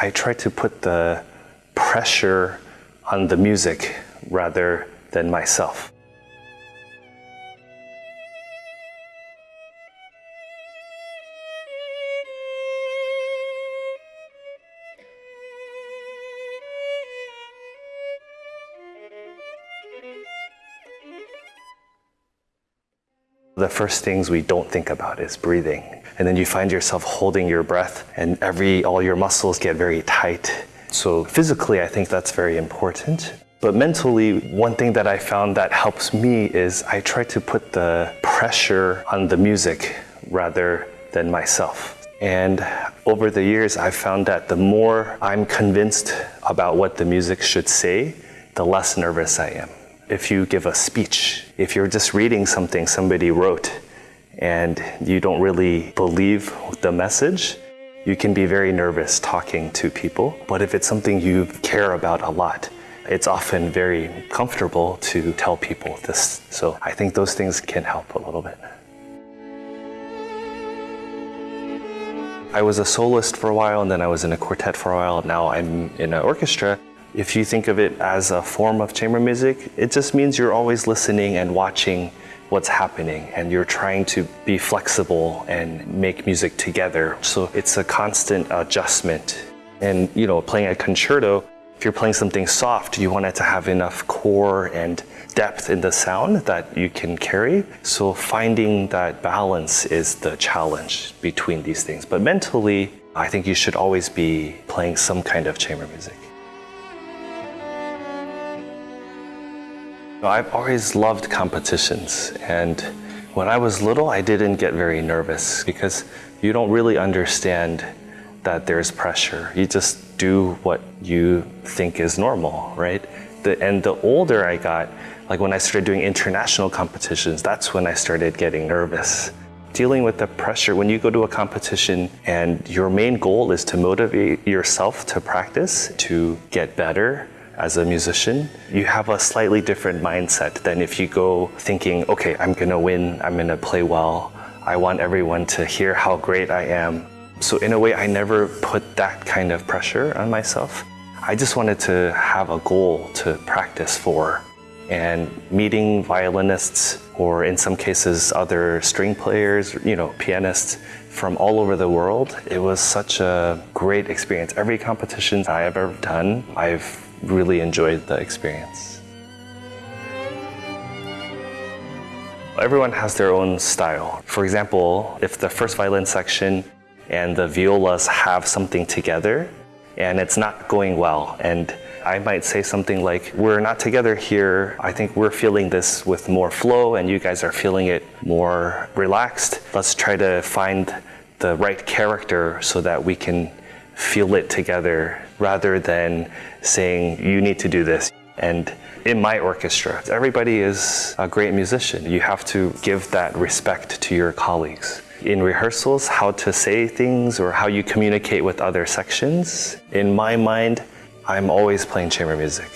I try to put the pressure on the music rather than myself. The first things we don't think about is breathing. And then you find yourself holding your breath and every all your muscles get very tight. So physically, I think that's very important. But mentally, one thing that I found that helps me is I try to put the pressure on the music rather than myself. And over the years, I've found that the more I'm convinced about what the music should say, the less nervous I am if you give a speech, if you're just reading something somebody wrote and you don't really believe the message, you can be very nervous talking to people. But if it's something you care about a lot, it's often very comfortable to tell people this. So I think those things can help a little bit. I was a soloist for a while and then I was in a quartet for a while. Now I'm in an orchestra. If you think of it as a form of chamber music, it just means you're always listening and watching what's happening and you're trying to be flexible and make music together. So it's a constant adjustment. And you know, playing a concerto, if you're playing something soft, you want it to have enough core and depth in the sound that you can carry. So finding that balance is the challenge between these things. But mentally, I think you should always be playing some kind of chamber music. I've always loved competitions and when I was little I didn't get very nervous because you don't really understand that there's pressure. You just do what you think is normal, right? The, and the older I got, like when I started doing international competitions, that's when I started getting nervous. Dealing with the pressure, when you go to a competition and your main goal is to motivate yourself to practice, to get better, as a musician, you have a slightly different mindset than if you go thinking, okay, I'm gonna win, I'm gonna play well, I want everyone to hear how great I am. So in a way, I never put that kind of pressure on myself. I just wanted to have a goal to practice for. And meeting violinists, or in some cases, other string players, you know, pianists from all over the world, it was such a great experience. Every competition I have ever done, I've really enjoyed the experience. Everyone has their own style. For example, if the first violin section and the violas have something together and it's not going well and I might say something like, we're not together here. I think we're feeling this with more flow and you guys are feeling it more relaxed. Let's try to find the right character so that we can feel it together rather than saying, you need to do this. And in my orchestra, everybody is a great musician. You have to give that respect to your colleagues. In rehearsals, how to say things or how you communicate with other sections, in my mind, I'm always playing chamber music.